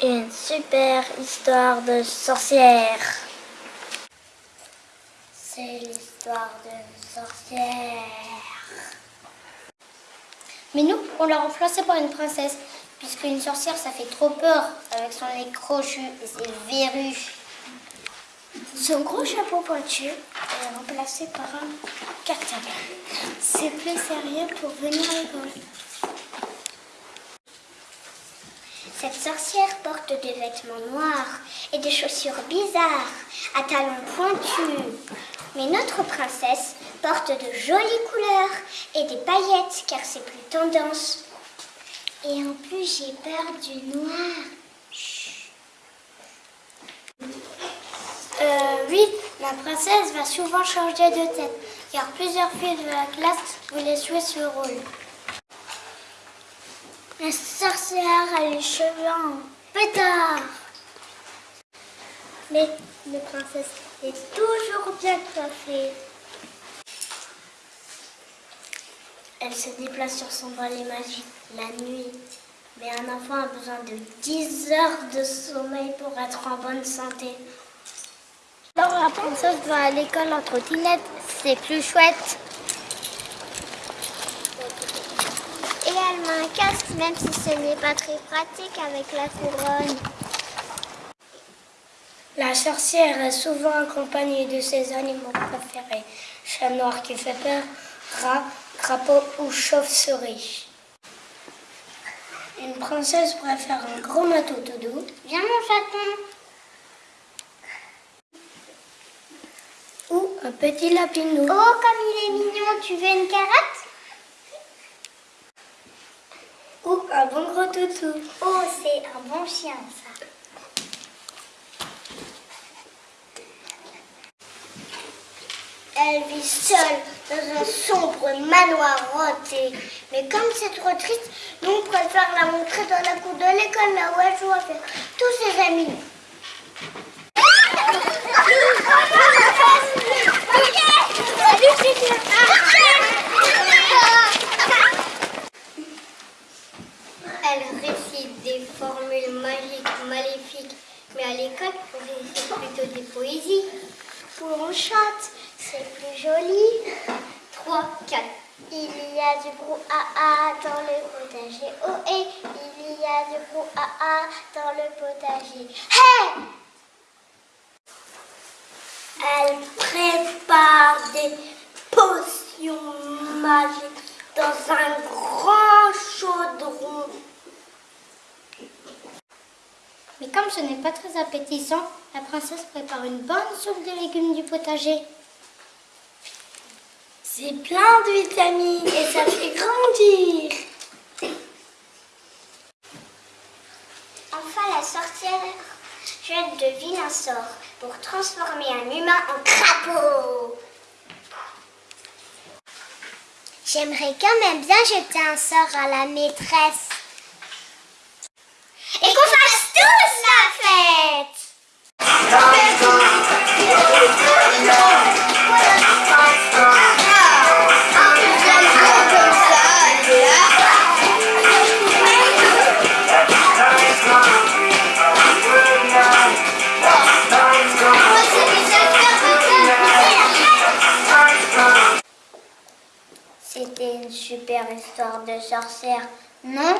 Une super histoire de sorcière. C'est l'histoire d'une sorcière. Mais nous, on l'a remplacée par une princesse, puisque une sorcière, ça fait trop peur avec son nez crochu et ses verrues. Son gros chapeau pointu est remplacé par un cartable. C'est plus sérieux pour venir à l'école. Cette sorcière porte des vêtements noirs et des chaussures bizarres à talons pointus. Mais notre princesse porte de jolies couleurs et des paillettes car c'est plus tendance. Et en plus, j'ai peur du noir. Euh, oui, la princesse va souvent changer de tête car plusieurs filles de la classe voulaient jouer ce rôle. La sorcière a les cheveux en pétard. Mais la princesse est toujours bien coiffée. Elle se déplace sur son balai magique la nuit. Mais un enfant a besoin de 10 heures de sommeil pour être en bonne santé. Alors la princesse va à l'école en trottinette, c'est plus chouette. Et elle met un casque, même si ce n'est pas très pratique avec la couronne. La sorcière est souvent accompagnée de ses animaux préférés. Chat noir qui fait peur, rat, crapaud ou chauve-souris. Une princesse préfère un gros matou tout doux. Viens mon chaton. Ou un petit lapinou. Oh, comme il est mignon, tu veux une carotte? Un bon gros toutou. Oh, c'est un bon chien ça. Elle vit seule dans un sombre manoir hanté. Mais comme c'est trop triste, nous on préfère la montrer dans la cour de l'école là où elle joue avec tous ses amis. Elle récite des formules magiques maléfiques, mais à l'école, on récite plutôt des poésies. Où on chante, c'est plus joli. 3, 4. Il y a du brouhaha dans le potager. Oh et il y a du brouhaha dans le potager. Hé Elle prépare des potions magiques dans un Mais comme ce n'est pas très appétissant, la princesse prépare une bonne soupe de légumes du potager. C'est plein de vitamines et ça fait grandir. Enfin, la sorcière jette de vilains sorts pour transformer un humain en crapaud. J'aimerais quand même bien jeter un sort à la maîtresse. Super histoire de sorcière, non?